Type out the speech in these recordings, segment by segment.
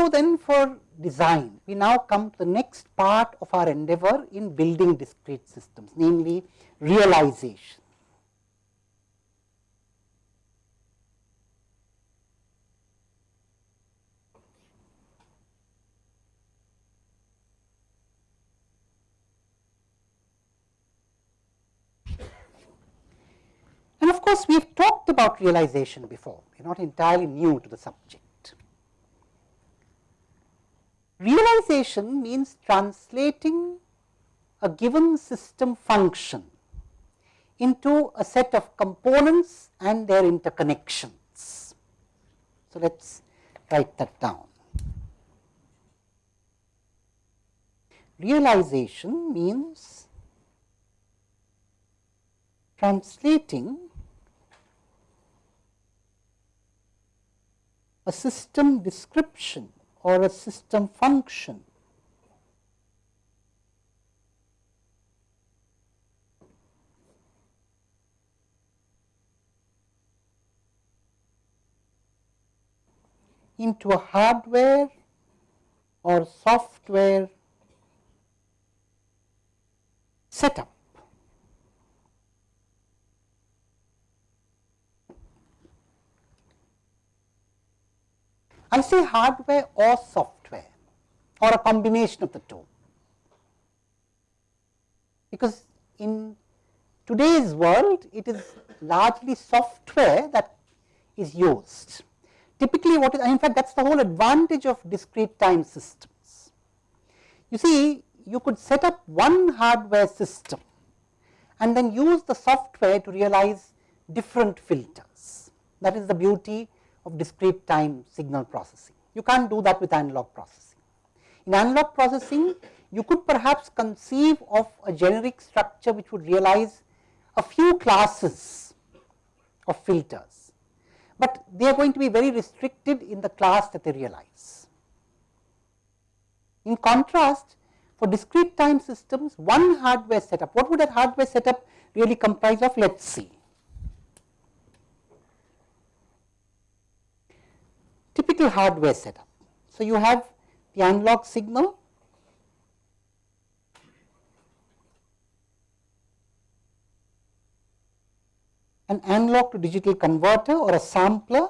so then for design, we now come to the next part of our endeavor in building discrete systems, namely realization. And of course, we have talked about realization before, we are not entirely new to the subject. Realization means translating a given system function into a set of components and their interconnections. So, let us write that down. Realization means translating a system description or a system function into a hardware or software setup. I say hardware or software or a combination of the two, because in today's world it is largely software that is used. Typically what is in fact that is the whole advantage of discrete time systems. You see you could set up one hardware system and then use the software to realize different filters. That is the beauty of discrete time signal processing. You can't do that with analog processing. In analog processing, you could perhaps conceive of a generic structure which would realize a few classes of filters, but they are going to be very restricted in the class that they realize. In contrast, for discrete time systems, one hardware setup, what would that hardware setup really comprise of? Let us see. Hardware setup. So, you have the analog signal an analog to digital converter or a sampler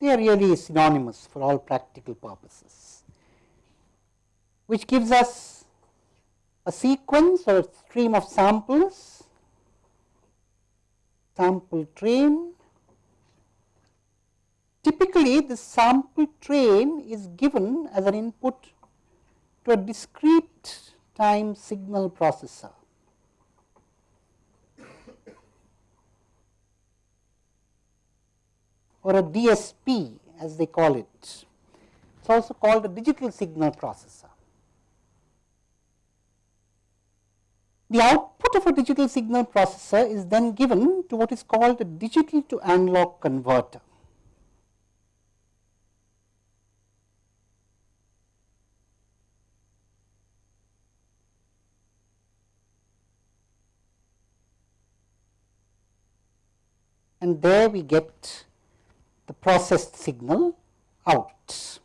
they are really synonymous for all practical purposes, which gives us a sequence or a stream of samples, sample train. Typically, the sample train is given as an input to a discrete time signal processor. Or a DSP as they call it. It is also called a digital signal processor. The output of a digital signal processor is then given to what is called a digital to analog converter. And there we get the processed signal out.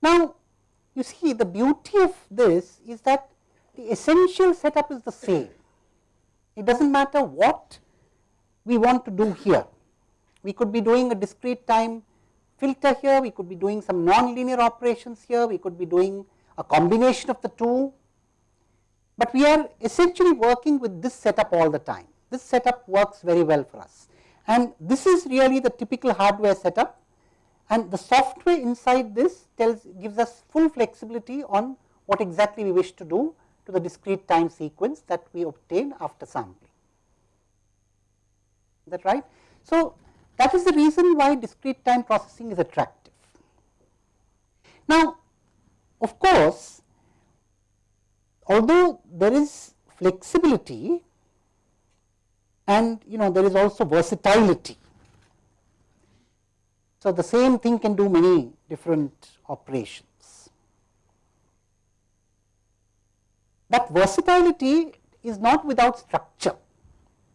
Now, you see the beauty of this is that the essential setup is the same. It does not matter what we want to do here. We could be doing a discrete time filter here, we could be doing some non-linear operations here, we could be doing a combination of the two, but we are essentially working with this setup all the time. This setup works very well for us and this is really the typical hardware setup and the software inside this tells gives us full flexibility on what exactly we wish to do to the discrete time sequence that we obtain after sampling. Is that right? So, that is the reason why discrete time processing is attractive. Now, of course, although there is flexibility and you know there is also versatility. So, the same thing can do many different operations. But versatility is not without structure.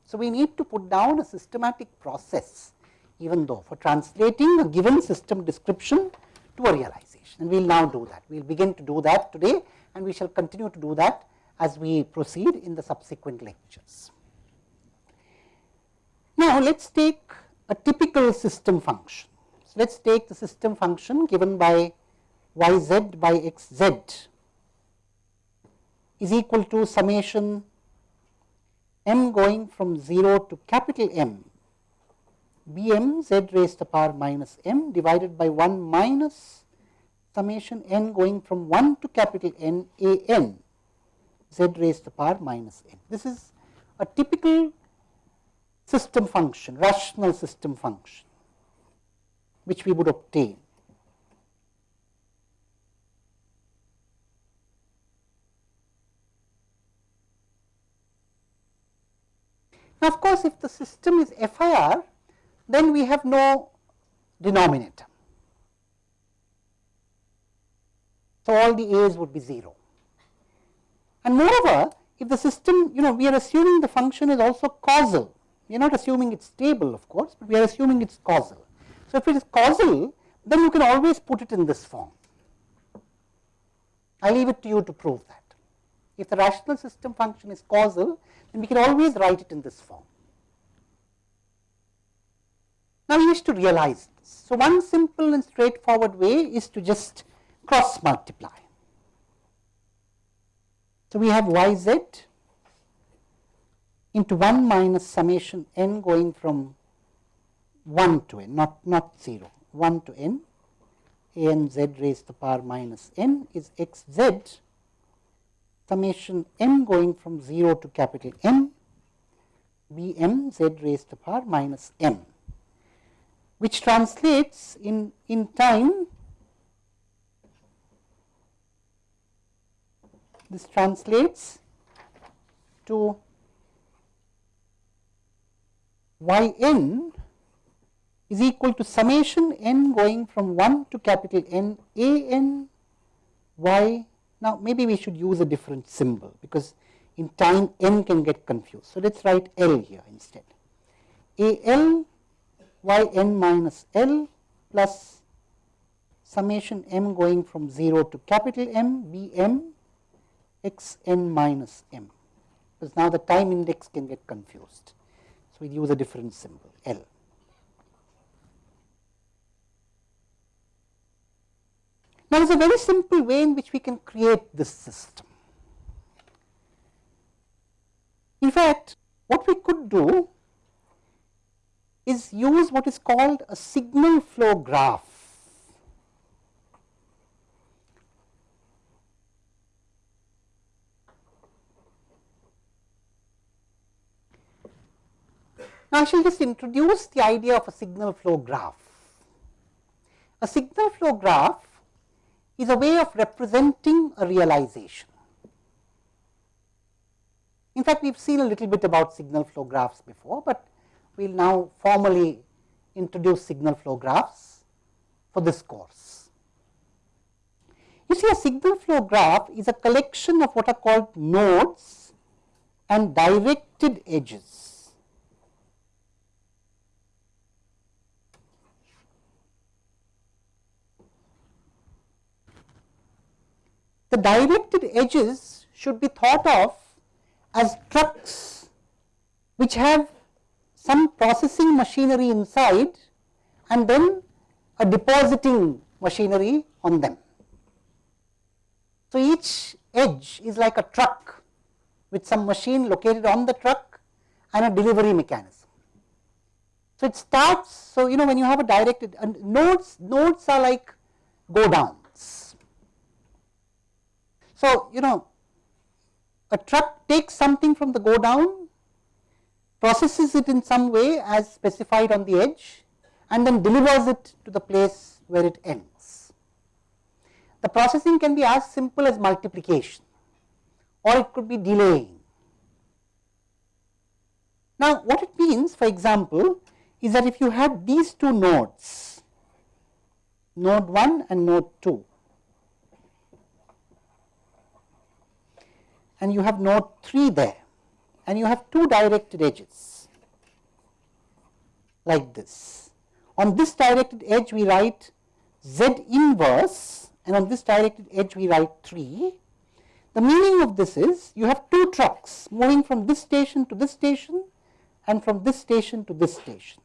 So, we need to put down a systematic process even though for translating a given system description to a realization and we will now do that. We will begin to do that today and we shall continue to do that as we proceed in the subsequent lectures. Now, let us take a typical system function. So, let us take the system function given by y z by x z is equal to summation m going from 0 to capital M b m z raised to the power minus m divided by 1 minus summation n going from 1 to capital N a n z raised to the power minus n. This is a typical system function, rational system function, which we would obtain. Now, of course, if the system is FIR, then we have no denominator. So, all the a's would be 0. And moreover, if the system, you know, we are assuming the function is also causal, we are not assuming it is stable of course, but we are assuming it is causal. So, if it is causal, then you can always put it in this form. I leave it to you to prove that. If the rational system function is causal, then we can always write it in this form. Now, we wish to realize this. So, one simple and straightforward way is to just cross multiply. So, we have y z into 1 minus summation n going from 1 to n, not, not 0, 1 to n, a n z raised to the power minus n is x z summation m going from 0 to capital M b m z raised to the power minus m, which translates in, in time this translates to y n is equal to summation n going from 1 to capital N a n y. Now, maybe we should use a different symbol because in time n can get confused. So, let us write L here instead. A L y n minus L plus summation m going from 0 to capital M b m x n minus m, because now the time index can get confused. So, we use a different symbol L. Now, there is a very simple way in which we can create this system. In fact, what we could do is use what is called a signal flow graph Now, I shall just introduce the idea of a signal flow graph. A signal flow graph is a way of representing a realization. In fact, we have seen a little bit about signal flow graphs before, but we will now formally introduce signal flow graphs for this course. You see a signal flow graph is a collection of what are called nodes and directed edges. The directed edges should be thought of as trucks which have some processing machinery inside and then a depositing machinery on them. So, each edge is like a truck with some machine located on the truck and a delivery mechanism. So, it starts, so you know when you have a directed and nodes, nodes are like go down so, you know a truck takes something from the go down, processes it in some way as specified on the edge and then delivers it to the place where it ends. The processing can be as simple as multiplication or it could be delaying. Now, what it means for example, is that if you have these two nodes node 1 and node 2. And you have node 3 there and you have two directed edges like this. On this directed edge we write z inverse and on this directed edge we write 3. The meaning of this is you have two trucks moving from this station to this station and from this station to this station.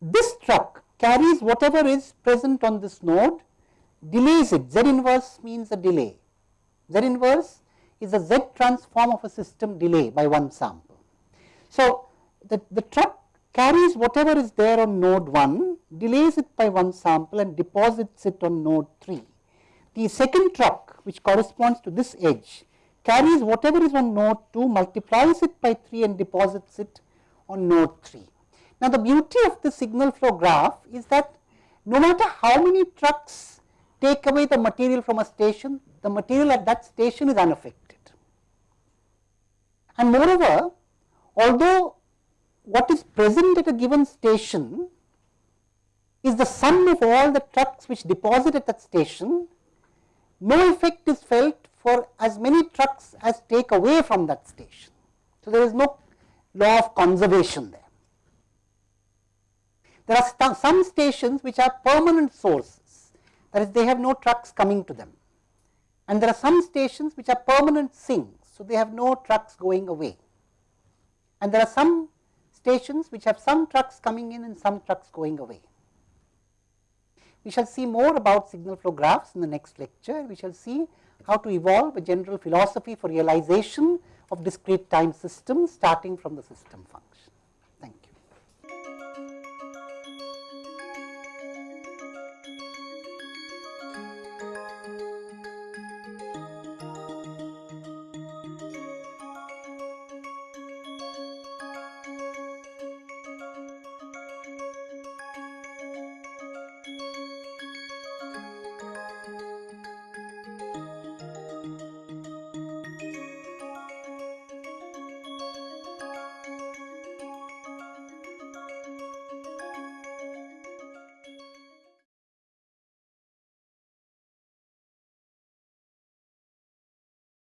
This truck carries whatever is present on this node, delays it, Z inverse means a delay. Z inverse is the Z transform of a system delay by one sample. So, the, the truck carries whatever is there on node 1, delays it by one sample and deposits it on node 3. The second truck which corresponds to this edge carries whatever is on node 2, multiplies it by 3 and deposits it on node 3. Now, the beauty of the signal flow graph is that no matter how many trucks take away the material from a station, the material at that station is unaffected. And moreover, although what is present at a given station is the sum of all the trucks which deposit at that station, no effect is felt for as many trucks as take away from that station. So, there is no law of conservation there. There are some stations which are permanent sources, that is they have no trucks coming to them. And there are some stations which are permanent sinks, so they have no trucks going away. And there are some stations which have some trucks coming in and some trucks going away. We shall see more about signal flow graphs in the next lecture. We shall see how to evolve a general philosophy for realization of discrete time systems starting from the system function.